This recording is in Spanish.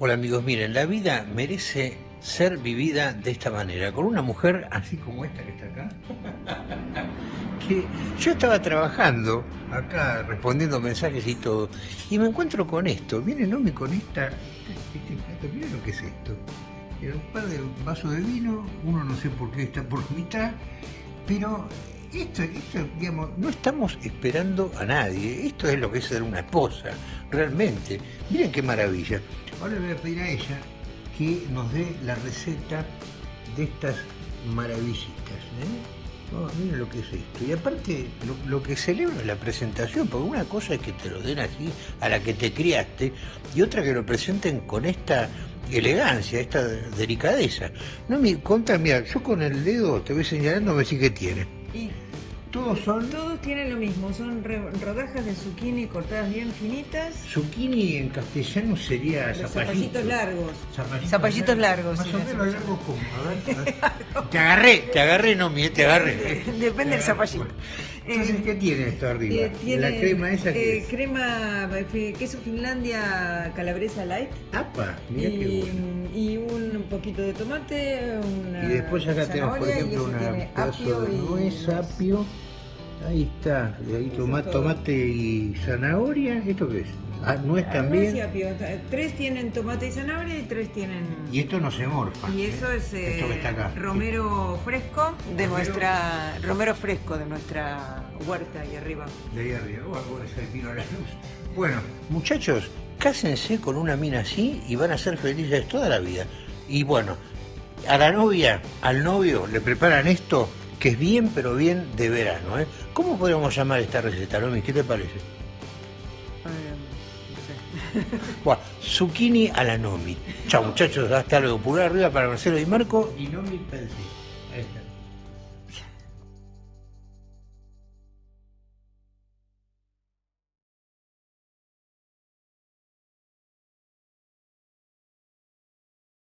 Hola amigos, miren, la vida merece ser vivida de esta manera, con una mujer así como esta que está acá. que yo estaba trabajando acá, respondiendo mensajes y todo, y me encuentro con esto. Viene Nomi con esta, este miren lo que es esto. Era un par de vasos de vino, uno no sé por qué está por mitad, pero esto, esto, digamos, no estamos esperando a nadie. Esto es lo que es ser una esposa, realmente. Miren qué maravilla. Ahora le voy a pedir a ella que nos dé la receta de estas maravillitas. ¿eh? Oh, miren lo que es esto. Y aparte, lo, que celebro es la presentación, porque una cosa es que te lo den así a la que te criaste, y otra que lo presenten con esta elegancia, esta delicadeza. No me contra, mira, yo con el dedo te voy señalando, me decís qué tiene. Y Todos son todos tienen lo mismo, son re- rodajas de zucchini cortadas bien finitas, zucchini en castellano sería los zapallito. zapallitos largos. Zapallitos, Zapallitos largos, Más sí, o menos largos como. A ver, a ver. Te agarré, te agarré, no, mire, te agarré. Depende del Te agarré. zapallito. Entonces, ¿qué tiene esto arriba? Eh, tiene, la crema esa que eh, es. crema, eh, queso Finlandia calabresa light Apa, qué y, bueno. y un poquito de tomate, una Y después acá tenemos, por ejemplo, eso un tiene pedazo apio de nuez, apio. Ahí está, y ahí toma- es tomate y zanahoria. ¿Esto qué es? Ah, nuez Ah, también. apio. Tres tienen tomate y zanahoria y tres tienen... Y esto no se morfa. Y ¿eh? eso es eh, Esto que está acá. romero fresco de Romero- nuestra romero fresco de nuestra huerta ahí arriba. De ahí arriba, o algo de pino a la luz. Bueno, muchachos, cásense con una mina así y van a ser felices toda la vida. Y bueno, a la novia, al novio, le preparan esto que es bien, pero bien de verano. ¿eh? ¿Cómo podríamos llamar esta receta, Nomi? ¿Qué te parece? Eh, no sé. Bueno, zucchini a la Nomi. Chao muchachos, hasta luego. Pulgar arriba para Marcelo y Marco. Y Nomi pensé.